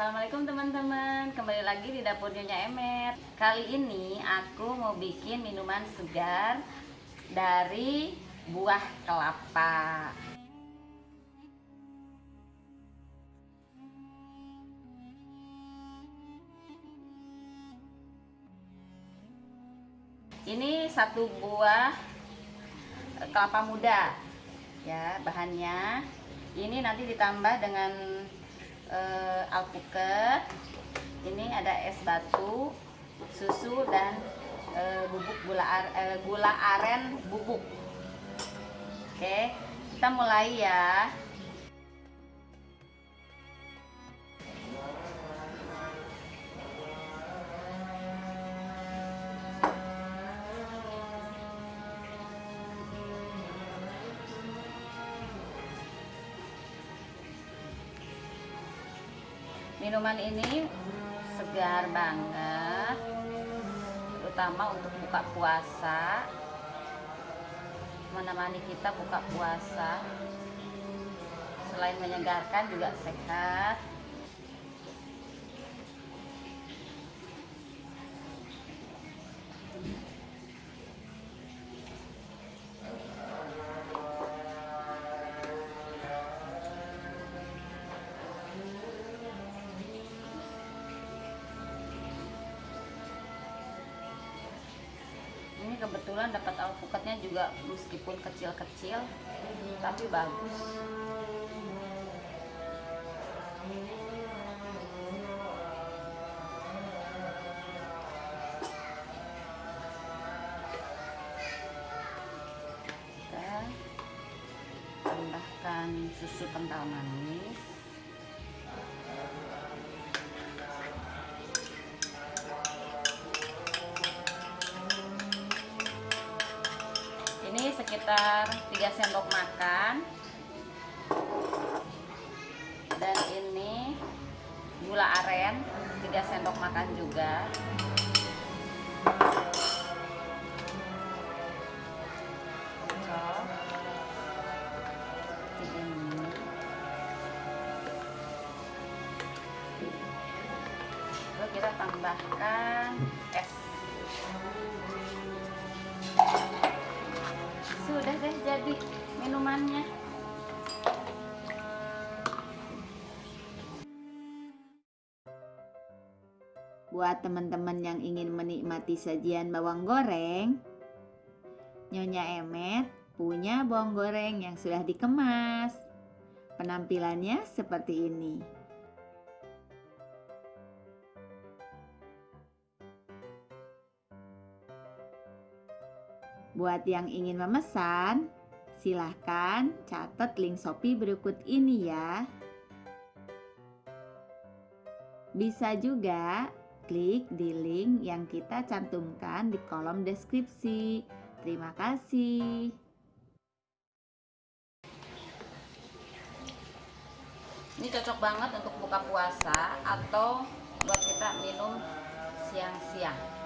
Assalamualaikum teman-teman. Kembali lagi di dapur Nyonya Emet. Kali ini aku mau bikin minuman segar Dari buah kelapa. Ini satu buah kelapa muda ya bahannya. Ini nanti ditambah dengan uh, alpukat. Ini ada es batu susu dan uh, bubuk gula uh, gula aren bubuk. Oke kita mulai ya minuman ini segar banget terutama untuk buka puasa. Menemani kita buka puasa. Selain menyegarkan juga sehat kebetulan dapat alpukatnya juga meskipun kecil-kecil tapi bagus. Kita tambahkan susu kental manis sekitar 3 sendok makan. Dan ini gula aren 3 sendok makan juga. Lalu kita tambahkan es sudah deh jadi minumannya Buat teman-teman yang ingin menikmati sajian bawang goreng, Nyonya Emet punya bawang goreng yang sudah dikemas. Penampilannya seperti ini. Buat yang ingin memesan, silahkan catat link Shopee berikut ini ya. Bisa juga klik di link yang kita cantumkan di kolom deskripsi. Terima kasih. ini cocok banget untuk buka puasa atau buat kita minum siang-siang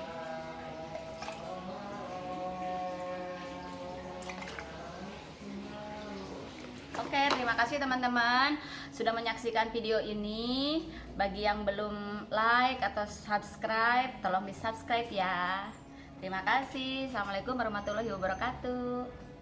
Oke, terima kasih teman-teman sudah menyaksikan video ini. Bagi yang belum like atau subscribe, tolong di subscribe ya. Terima kasih. Assalamualaikum warahmatullahi wabarakatuh.